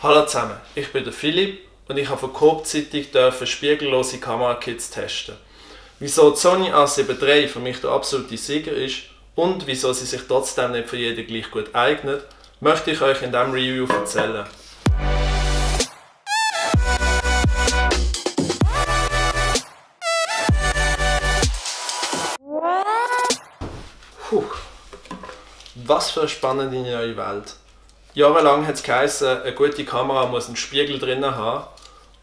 Hallo zusammen, ich bin der Philipp und ich habe von Coop Zeitung spiegellose Kamerakits testen. Wieso die Sony A7 III für mich der absolute Sieger ist und wieso sie sich trotzdem nicht für jeden gleich gut eignet, möchte ich euch in diesem Review erzählen. Puh. Was für eine spannende neue Welt. Jahrelang hat es geheißen, eine gute Kamera muss einen Spiegel drin haben.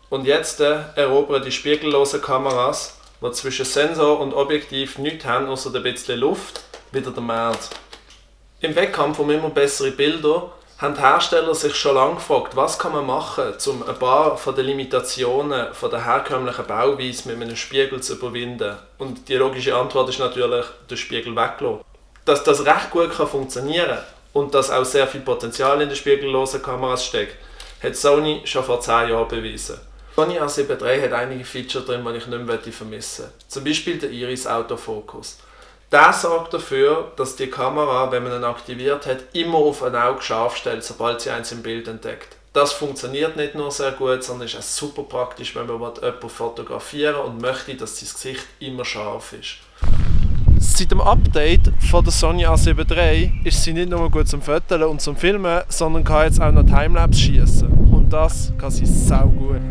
Und jetzt äh, erobern die spiegellosen Kameras, die zwischen Sensor und Objektiv nichts haben, außer ein bisschen Luft, wieder der Markt. Im Wettkampf um immer bessere Bilder haben die Hersteller sich schon lange gefragt, was kann man machen, um ein paar von den Limitationen von der herkömmlichen Bauweise mit einem Spiegel zu überwinden. Und die logische Antwort ist natürlich, den Spiegel weglassen. Dass das recht gut kann funktionieren kann, und dass auch sehr viel Potenzial in den spiegellosen Kameras steckt, hat Sony schon vor 10 Jahren bewiesen. Sony A7 III hat einige Features drin, die ich nicht mehr vermissen möchte. Zum Beispiel der Iris Autofokus. Der sorgt dafür, dass die Kamera, wenn man ihn aktiviert hat, immer auf ein Auge scharf stellt, sobald sie eins im Bild entdeckt. Das funktioniert nicht nur sehr gut, sondern ist auch super praktisch, wenn man jemanden fotografieren und möchte, dass sein Gesicht immer scharf ist. Seit dem Update von der Sony A7 III ist sie nicht nur gut zum Fotografieren und zum Filmen, sondern kann jetzt auch noch Timelapse schießen. Und das kann sie sau gut.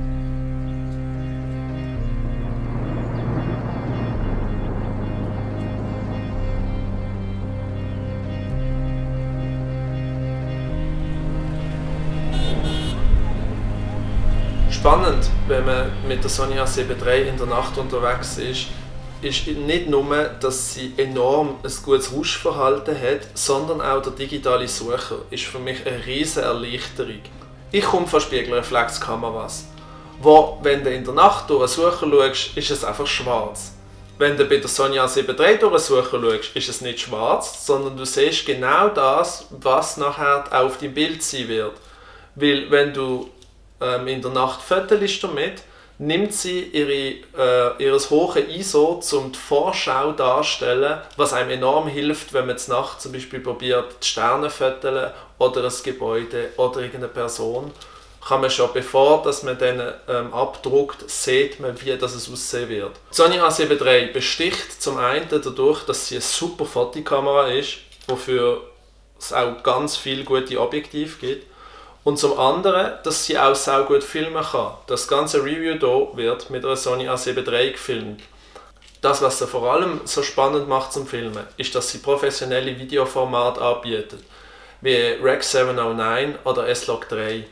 Spannend, wenn man mit der Sony A7 III in der Nacht unterwegs ist, ist nicht nur, dass sie enorm ein gutes Rauschverhalten hat, sondern auch der digitale Sucher ist für mich eine riesige Erleichterung. Ich komme von Spiegelreflexkameras, wo, wenn du in der Nacht durch einen Sucher schaust, ist es einfach schwarz. Wenn du bei der Sony A7 III durch einen Sucher schaust, ist es nicht schwarz, sondern du siehst genau das, was nachher auf deinem Bild sein wird. Weil wenn du ähm, in der Nacht fotost damit, nimmt sie ihre, äh, ihres hohe ISO zum die Vorschau darstellen, was einem enorm hilft, wenn man Nacht zum Beispiel probiert, die Sterne zu oder ein Gebäude oder irgendeine Person. Kann man schon, bevor dass man den ähm, abdruckt, sieht man, wie das es aussehen wird. Sony A7 III besticht zum einen dadurch, dass sie eine super Fotokamera ist, wofür es auch ganz viele gute Objektive gibt und zum anderen, dass sie auch sehr gut filmen kann. Das ganze Review hier wird mit einer Sony A7 III gefilmt. Das, was sie vor allem so spannend macht zum Filmen, ist, dass sie professionelle Videoformate anbietet, wie Rec 709 oder S-Log 3.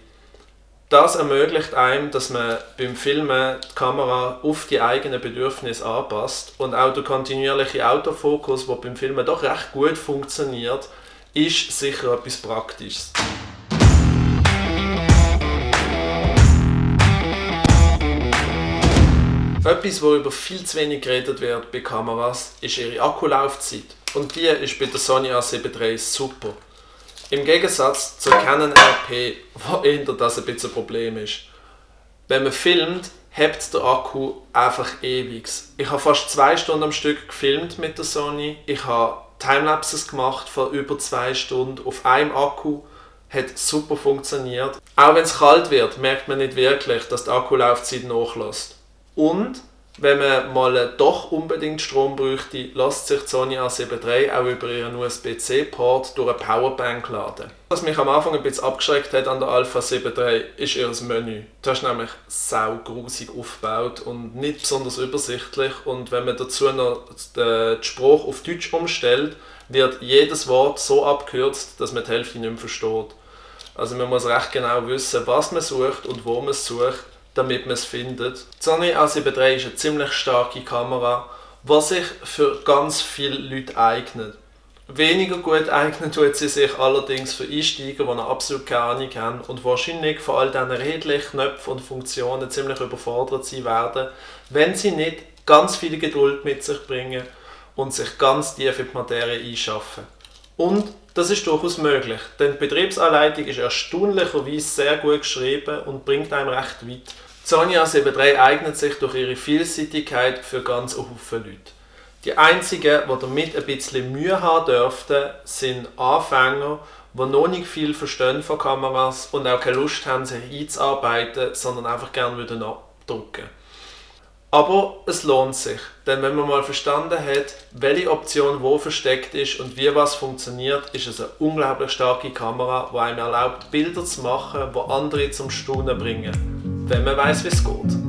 Das ermöglicht einem, dass man beim Filmen die Kamera auf die eigenen Bedürfnisse anpasst und auch der kontinuierliche Autofokus, der beim Filmen doch recht gut funktioniert, ist sicher etwas Praktisches. Etwas, worüber viel zu wenig geredet wird bei Kameras, ist ihre Akkulaufzeit. Und die ist bei der Sony A7 III super. Im Gegensatz zur Canon RP, wo eher das ein bisschen ein Problem ist. Wenn man filmt, hebt der Akku einfach ewig. Ich habe fast zwei Stunden am Stück gefilmt mit der Sony. Ich habe Timelapses gemacht von über zwei Stunden auf einem Akku. Hat super funktioniert. Auch wenn es kalt wird, merkt man nicht wirklich, dass die Akkulaufzeit nachlässt. Und wenn man mal doch unbedingt Strom bräuchte, lässt sich die Sony A7 III auch über ihren USB-C-Port durch eine Powerbank laden. Was mich am Anfang ein bisschen abgeschreckt hat an der Alpha 7 III, ist ihr Menü. Das ist nämlich sau grusig aufgebaut und nicht besonders übersichtlich und wenn man dazu noch den Spruch auf Deutsch umstellt, wird jedes Wort so abgekürzt, dass man die Hälfte nicht mehr versteht. Also man muss recht genau wissen, was man sucht und wo man es sucht damit man es findet. Die Sony A7 III ist eine ziemlich starke Kamera, die sich für ganz viele Leute eignet. Weniger gut eignet tut sie sich allerdings für Einsteiger, die noch absolut keine Ahnung haben und wahrscheinlich von all diesen redlichen Knöpfen und Funktionen ziemlich überfordert sein werden, wenn sie nicht ganz viel Geduld mit sich bringen und sich ganz tief in die Materie einschaffen. Und das ist durchaus möglich, denn die Betriebsanleitung ist erstaunlicherweise sehr gut geschrieben und bringt einem recht weit. A7 III eignet sich durch ihre Vielseitigkeit für ganz Haufen Leute. Die einzigen, die damit ein bisschen Mühe haben dürften, sind Anfänger, die noch nicht viel verstehen von Kameras und auch keine Lust haben, sich einzuarbeiten, sondern einfach gerne würden abdrucken. Aber es lohnt sich, denn wenn man mal verstanden hat, welche Option wo versteckt ist und wie was funktioniert, ist es eine unglaublich starke Kamera, die einem erlaubt, Bilder zu machen, die andere zum Staunen bringen, wenn man weiß, wie es geht.